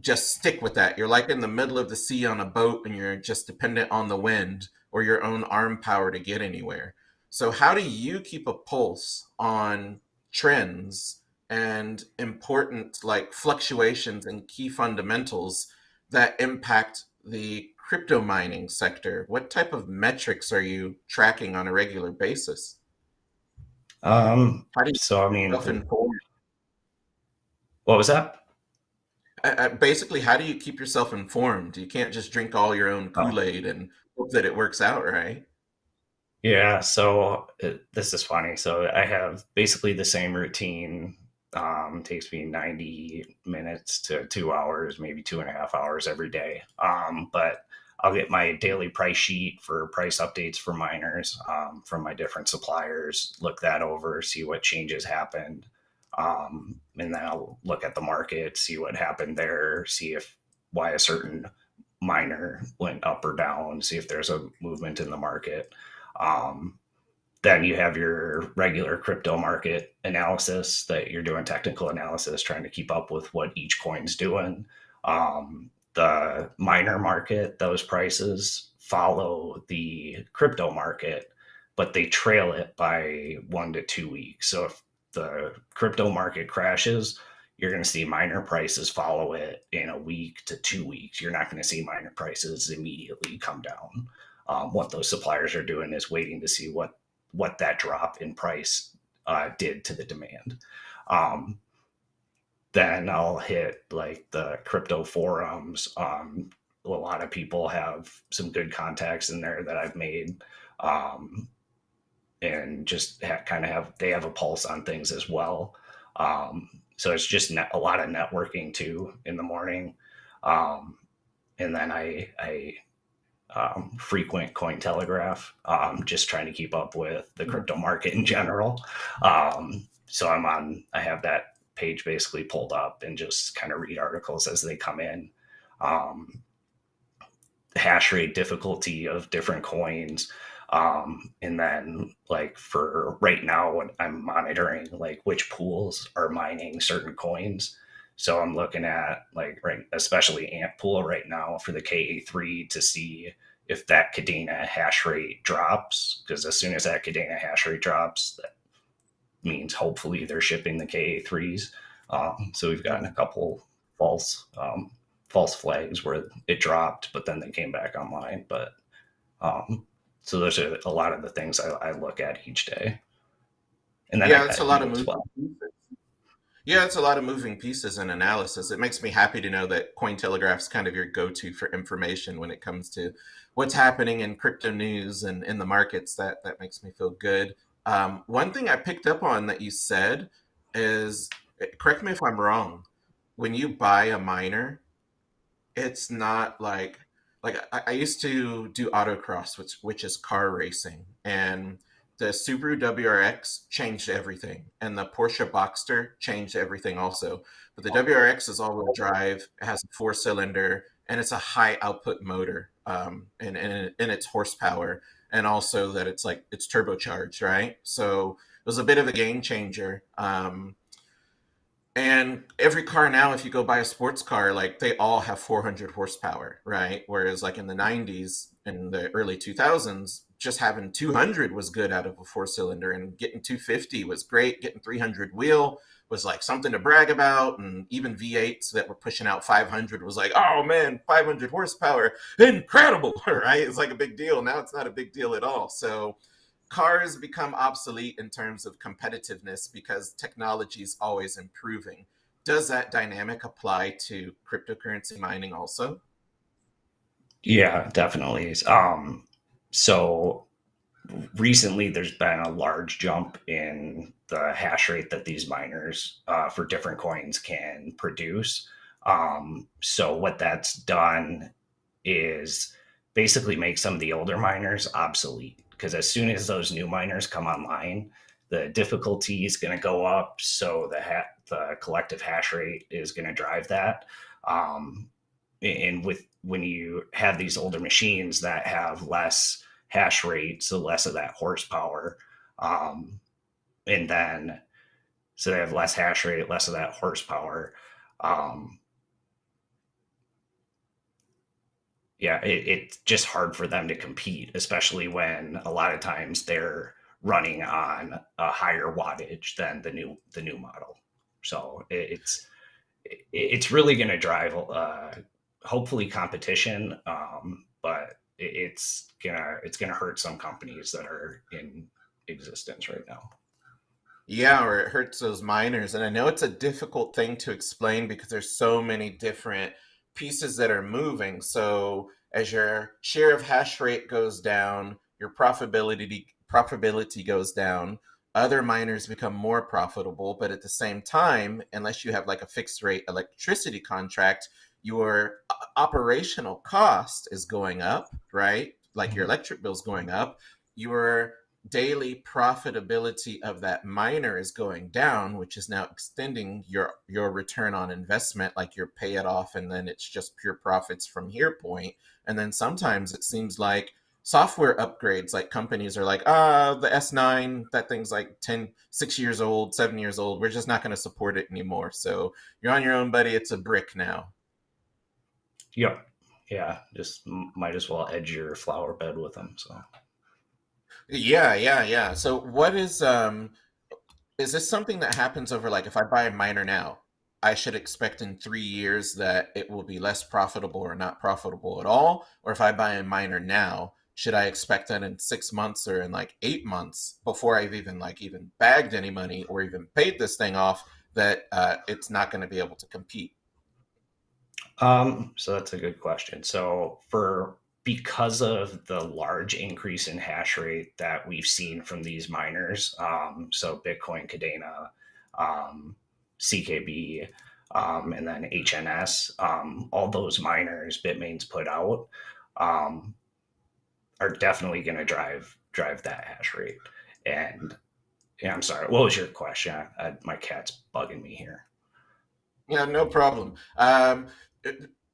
just stick with that. You're like in the middle of the sea on a boat and you're just dependent on the wind or your own arm power to get anywhere. So, how do you keep a pulse on trends and important like fluctuations and key fundamentals that impact the crypto mining sector? What type of metrics are you tracking on a regular basis? Um, how do you so I mean, what was that? basically, how do you keep yourself informed? You can't just drink all your own oh. Kool Aid and hope that it works out, right? Yeah. So it, uh, this is funny. So I have basically the same routine. Um, takes me 90 minutes to two hours, maybe two and a half hours every day. Um, but I'll get my daily price sheet for price updates for miners um, from my different suppliers, look that over, see what changes happened. Um, and then I'll look at the market, see what happened there, see if why a certain miner went up or down, see if there's a movement in the market. Um, then you have your regular crypto market analysis that you're doing technical analysis, trying to keep up with what each coin's doing. Um, the miner market, those prices follow the crypto market, but they trail it by one to two weeks. So if the crypto market crashes, you're going to see miner prices follow it in a week to two weeks. You're not going to see miner prices immediately come down. Um, what those suppliers are doing is waiting to see what what that drop in price uh, did to the demand. Um, then I'll hit like the crypto forums. Um, a lot of people have some good contacts in there that I've made. Um, and just kind of have they have a pulse on things as well. Um, so it's just a lot of networking too in the morning, um, and then I I um, frequent Cointelegraph, um, just trying to keep up with the mm-hmm. crypto market in general. Um, so I'm on I have that page basically pulled up and just kind of read articles as they come in. Um, hash rate difficulty of different coins Um, and then like for right now, I'm monitoring like which pools are mining certain coins. So I'm looking at like right, especially Ant Pool right now for the KA3 to see if that Kadena hash rate drops. Because as soon as that Kadena hash rate drops, that means hopefully they're shipping the KA3s. Um, so we've gotten a couple false um, false flags where it dropped, but then they came back online. But um, so those are a lot of the things I, I look at each day. And then yeah, it's a lot of well. Yeah, it's a lot of moving pieces and analysis. It makes me happy to know that Cointelegraph's kind of your go-to for information when it comes to what's happening in crypto news and in the markets. That that makes me feel good. Um, one thing I picked up on that you said is, correct me if I'm wrong, when you buy a miner, it's not like like I, I used to do autocross, which which is car racing, and the Subaru WRX changed everything, and the Porsche Boxster changed everything also. But the WRX is all-wheel drive, it has a four-cylinder, and it's a high output motor um, in, in, in its horsepower, and also that it's like it's turbocharged, right? So it was a bit of a game changer. Um, and every car now, if you go buy a sports car, like they all have 400 horsepower, right? Whereas like in the 90s and the early 2000s, just having 200 was good out of a four cylinder, and getting 250 was great. Getting 300 wheel was like something to brag about, and even V8s that were pushing out 500 was like, oh man, 500 horsepower, incredible, right? It's like a big deal. Now it's not a big deal at all. So cars become obsolete in terms of competitiveness because technology is always improving. Does that dynamic apply to cryptocurrency mining also? Yeah, definitely. Um, so recently there's been a large jump in the hash rate that these miners uh, for different coins can produce. Um, so what that's done is basically make some of the older miners obsolete because as soon as those new miners come online, the difficulty is going to go up. So the ha- the collective hash rate is going to drive that. Um, and with when you have these older machines that have less hash rate, so less of that horsepower, um, and then so they have less hash rate, less of that horsepower. Um, yeah, it, it's just hard for them to compete, especially when a lot of times they're running on a higher wattage than the new the new model. So it, it's it's really going to drive uh, hopefully competition, um, but it, it's gonna it's gonna hurt some companies that are in existence right now. Yeah, or it hurts those miners, and I know it's a difficult thing to explain because there's so many different pieces that are moving. So as your share of hash rate goes down, your profitability profitability goes down. Other miners become more profitable, but at the same time, unless you have like a fixed rate electricity contract, your operational cost is going up, right? Like your mm-hmm. electric bill is going up. Your daily profitability of that miner is going down, which is now extending your your return on investment, like you pay it off and then it's just pure profits from here point. And then sometimes it seems like software upgrades, like companies are like, ah, the S9, that thing's like 10, six years old, seven years old. We're just not going to support it anymore. So you're on your own, buddy. It's a brick now. Yep. Yeah. Just might as well edge your flower bed with them. So yeah, yeah, yeah. So what is um is this something that happens over like if I buy a miner now, I should expect in three years that it will be less profitable or not profitable at all? Or if I buy a miner now, should I expect that in six months or in like eight months before I've even like even bagged any money or even paid this thing off that uh, it's not going to be able to compete? Um, so that's a good question. So for because of the large increase in hash rate that we've seen from these miners, um, so Bitcoin, Kadena, um, CKB, um, and then HNS, um, all those miners Bitmain's put out um, are definitely going to drive drive that hash rate. And yeah, I'm sorry. What was your question? I, my cat's bugging me here. Yeah, no problem. Um,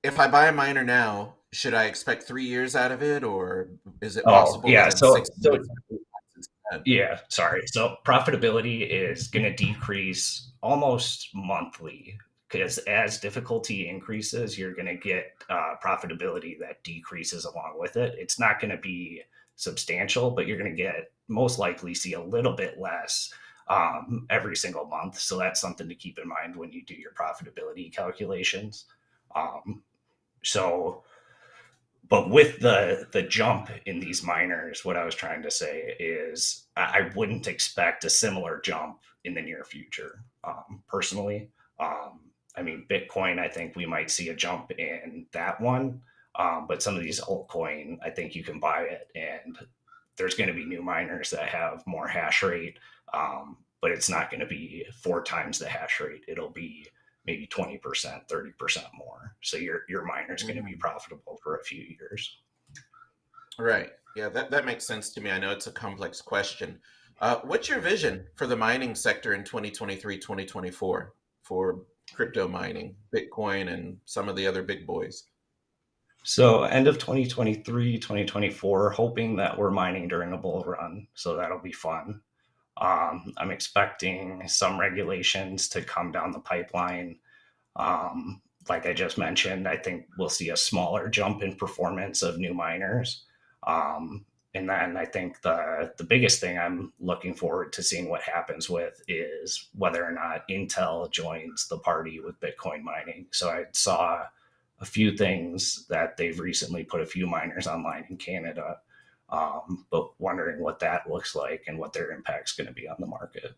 if I buy a miner now, should I expect three years out of it, or is it Oh, possible yeah. So, six so months it's dead? yeah, sorry. So profitability is going to decrease almost monthly because as difficulty increases, you're going to get uh, profitability that decreases along with it. It's not going to be substantial, but you're going to get most likely see a little bit less um, every single month. So that's something to keep in mind when you do your profitability calculations. Um, so but with the the jump in these miners, what I was trying to say is I wouldn't expect a similar jump in the near future. Um, personally, um, I mean, Bitcoin, I think we might see a jump in that one, um, but some of these altcoin, I think you can buy it, and there's going to be new miners that have more hash rate, um, but it's not going to be four times the hash rate. It'll be maybe 20%, 30% more. So your your miner is going to be Mm, profitable for a few years. Right. Yeah, that, that makes sense to me. I know it's a complex question. Uh, what's your vision for the mining sector in 2023, 2024 for crypto mining, Bitcoin, and some of the other big boys? So end of 2023, 2024, hoping that we're mining during a bull run. So that'll be fun. Um, I'm expecting some regulations to come down the pipeline. Um, like I just mentioned, I think we'll see a smaller jump in performance of new miners. Um, and then I think the the biggest thing I'm looking forward to seeing what happens with is whether or not Intel joins the party with Bitcoin mining. So I saw a few things that they've recently put a few miners online in Canada, um, but wondering what that looks like and what their impact's going to be on the market.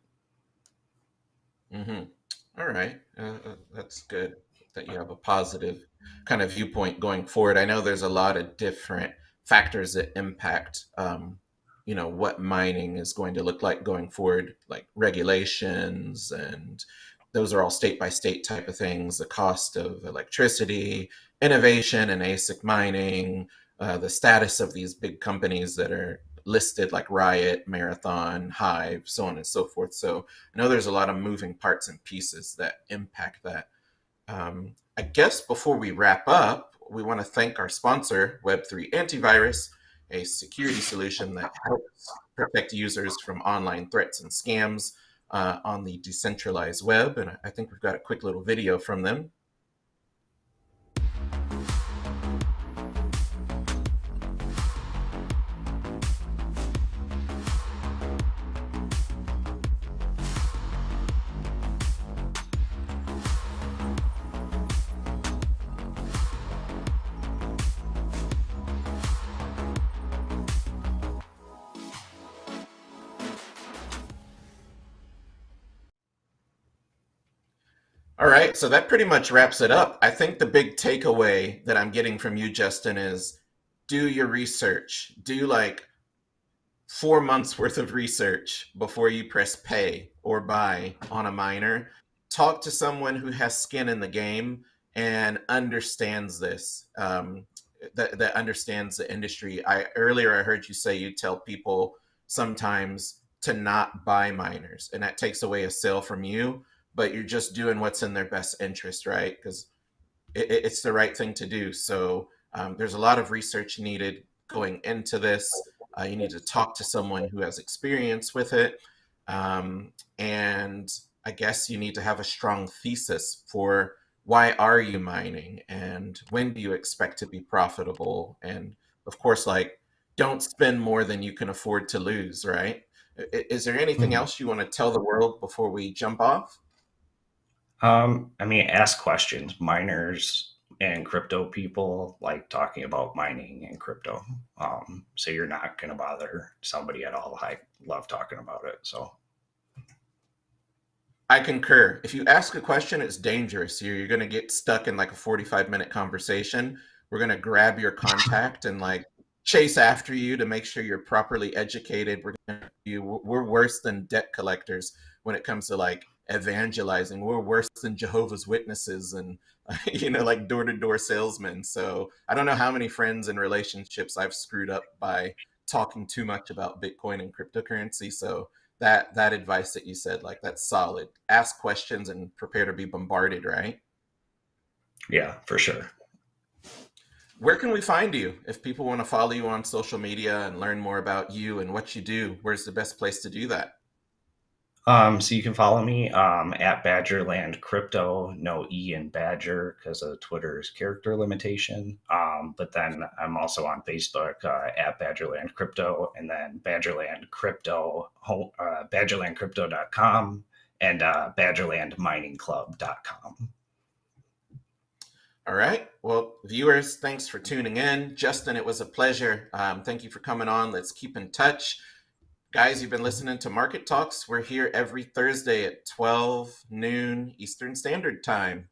hmm All right. Uh, uh, that's good that you have a positive kind of viewpoint going forward. I know there's a lot of different factors that impact, um, you know, what mining is going to look like going forward, like regulations, and those are all state by state type of things. The cost of electricity, innovation and ASIC mining, uh, the status of these big companies that are listed like Riot, Marathon, Hive, so on and so forth. So I know there's a lot of moving parts and pieces that impact that. Um, I guess before we wrap up, we want to thank our sponsor, Web3 Antivirus, a security solution that helps protect users from online threats and scams uh, on the decentralized web. And I think we've got a quick little video from them. Right, so that pretty much wraps it up. I think the big takeaway that I'm getting from you, Justin, is do your research. Do like four months worth of research before you press pay or buy on a miner. Talk to someone who has skin in the game and understands this, um, that, that understands the industry. I earlier I heard you say you tell people sometimes to not buy miners, and that takes away a sale from you, but you're just doing what's in their best interest, right? Because it, it's the right thing to do. So um, there's a lot of research needed going into this. Uh, you need to talk to someone who has experience with it. Um, and I guess you need to have a strong thesis for why are you mining and when do you expect to be profitable? And of course, like, don't spend more than you can afford to lose, right? Is there anything Mhm. else you want to tell the world before we jump off? Um, I mean, ask questions. Miners and crypto people like talking about mining and crypto. Um, so you're not going to bother somebody at all. I love talking about it. So I concur. If you ask a question, it's dangerous. You're, you're going to get stuck in like a 45 minute conversation. We're going to grab your contact and like chase after you to make sure you're properly educated. We're gonna, you, we're worse than debt collectors when it comes to like evangelizing. We're worse than Jehovah's Witnesses and you know like door to door salesmen. So I don't know how many friends and relationships I've screwed up by talking too much about Bitcoin and cryptocurrency. So that that advice that you said like that's solid ask questions and prepare to be bombarded right yeah, for sure. where can we find you if people want to follow you on social media and learn more about you and what you do? Where's the best place to do that? Um, so you can follow me um, at Badgerland Crypto, no E in Badger because of Twitter's character limitation. Um, but then I'm also on Facebook uh, at Badgerland Crypto, and then Badgerland Crypto, uh, BadgerlandCrypto.com, and uh, BadgerlandMiningClub.com. All right. Well, viewers, thanks for tuning in. Justin, it was a pleasure. Um, thank you for coming on. Let's keep in touch. Guys, you've been listening to Market Talks. We're here every Thursday at 12 noon Eastern Standard Time.